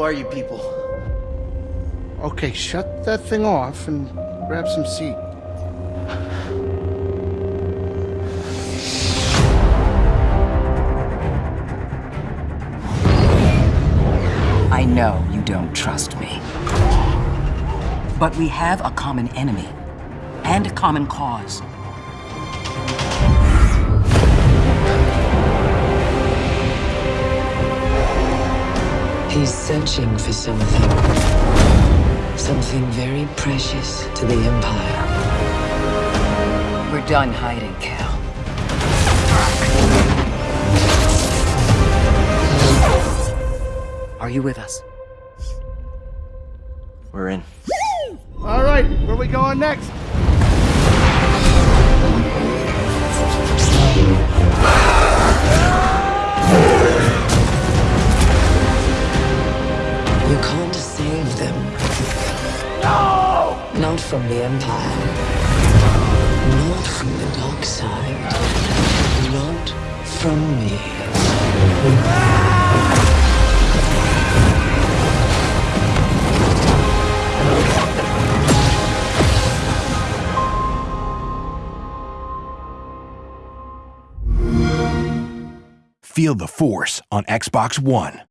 are you people? Okay, shut that thing off and grab some seat. I know you don't trust me. But we have a common enemy and a common cause. He's searching for something. Something very precious to the Empire. We're done hiding, Cal. Are you with us? We're in. All right, where we going next? You can't save them. No! Not from the Empire. Not from the dark side. Not from me. Feel the Force on Xbox One.